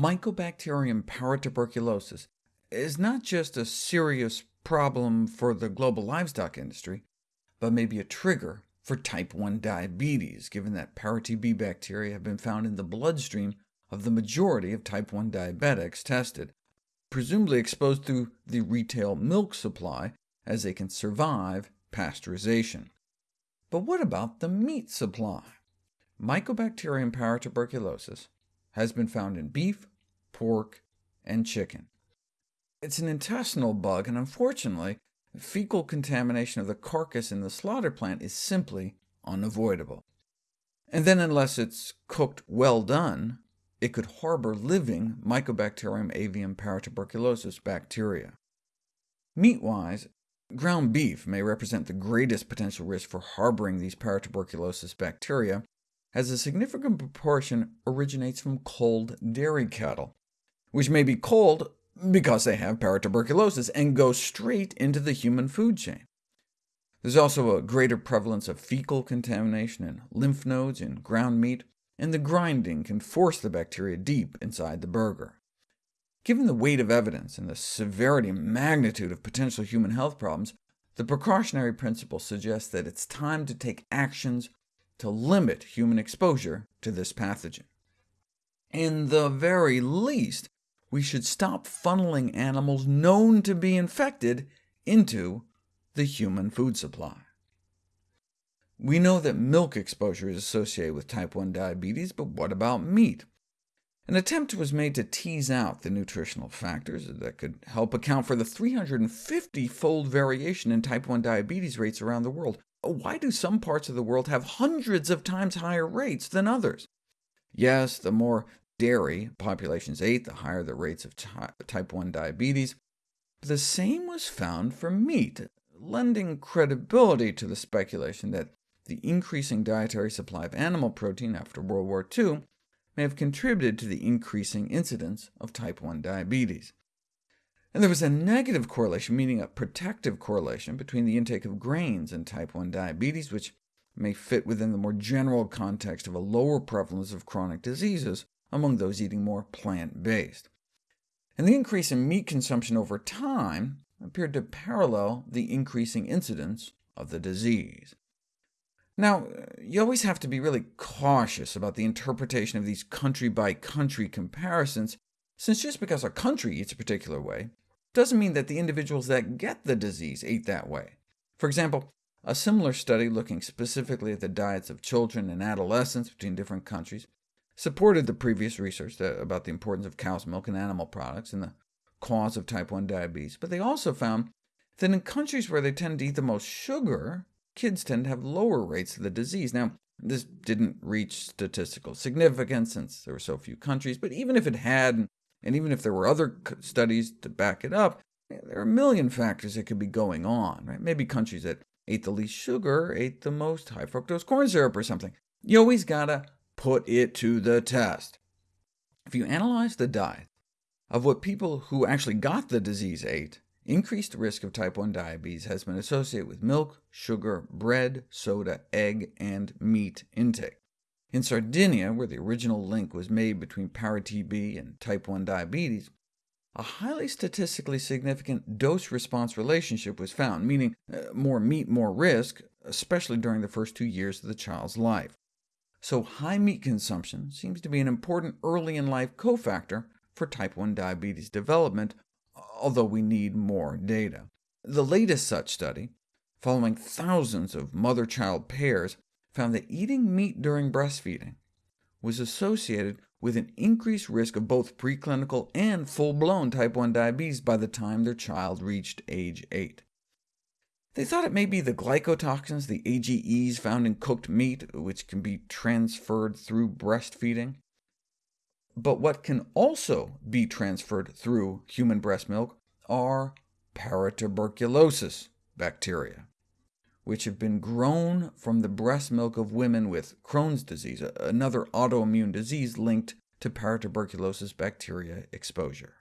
Mycobacterium paratuberculosis is not just a serious problem for the global livestock industry, but may be a trigger for type 1 diabetes, given that para-TB bacteria have been found in the bloodstream of the majority of type 1 diabetics tested, presumably exposed through the retail milk supply, as they can survive pasteurization. But what about the meat supply? Mycobacterium paratuberculosis has been found in beef, pork, and chicken. It's an intestinal bug, and unfortunately, fecal contamination of the carcass in the slaughter plant is simply unavoidable. And then unless it's cooked well done, it could harbor living Mycobacterium avium paratuberculosis bacteria. Meat-wise, ground beef may represent the greatest potential risk for harboring these paratuberculosis bacteria, as a significant proportion originates from culled dairy cattle, which may be culled because they have paratuberculosis and go straight into the human food chain. There's also a greater prevalence of fecal contamination in lymph nodes in ground meat, and the grinding can force the bacteria deep inside the burger. Given the weight of evidence and the severity and magnitude of potential human health problems, the precautionary principle suggests that it's time to take actions to limit human exposure to this pathogen. In the very least, we should stop funneling animals known to be infected into the human food supply. We know that milk exposure is associated with type 1 diabetes, but what about meat? An attempt was made to tease out the nutritional factors that could help account for the 350-fold variation in type 1 diabetes rates around the world. Why do some parts of the world have hundreds of times higher rates than others? Yes, the more dairy populations ate, the higher the rates of type 1 diabetes. But the same was found for meat, lending credibility to the speculation that the increasing dietary supply of animal protein after World War II may have contributed to the increasing incidence of type 1 diabetes. And there was a negative correlation, meaning a protective correlation, between the intake of grains and type 1 diabetes, which may fit within the more general context of a lower prevalence of chronic diseases among those eating more plant-based. And the increase in meat consumption over time appeared to parallel the increasing incidence of the disease. Now, you always have to be really cautious about the interpretation of these country-by-country -country comparisons, since just because a country eats a particular way doesn't mean that the individuals that get the disease ate that way. For example, a similar study looking specifically at the diets of children and adolescents between different countries supported the previous research about the importance of cow's milk and animal products in the cause of type 1 diabetes, but they also found that in countries where they tend to eat the most sugar, kids tend to have lower rates of the disease. Now, this didn't reach statistical significance since there were so few countries, but even if it had, and even if there were other studies to back it up, there are a million factors that could be going on. Right? Maybe countries that ate the least sugar ate the most high fructose corn syrup or something. You always gotta put it to the test. If you analyze the diet of what people who actually got the disease ate, increased risk of type 1 diabetes has been associated with milk, sugar, bread, soda, egg, and meat intake. In Sardinia, where the original link was made between para-TB and type 1 diabetes, a highly statistically significant dose-response relationship was found, meaning uh, more meat, more risk, especially during the first two years of the child's life so high meat consumption seems to be an important early-in-life cofactor for type 1 diabetes development, although we need more data. The latest such study, following thousands of mother-child pairs, found that eating meat during breastfeeding was associated with an increased risk of both preclinical and full-blown type 1 diabetes by the time their child reached age 8. They thought it may be the glycotoxins, the AGEs found in cooked meat, which can be transferred through breastfeeding. But what can also be transferred through human breast milk are paratuberculosis bacteria, which have been grown from the breast milk of women with Crohn's disease, another autoimmune disease linked to paratuberculosis bacteria exposure.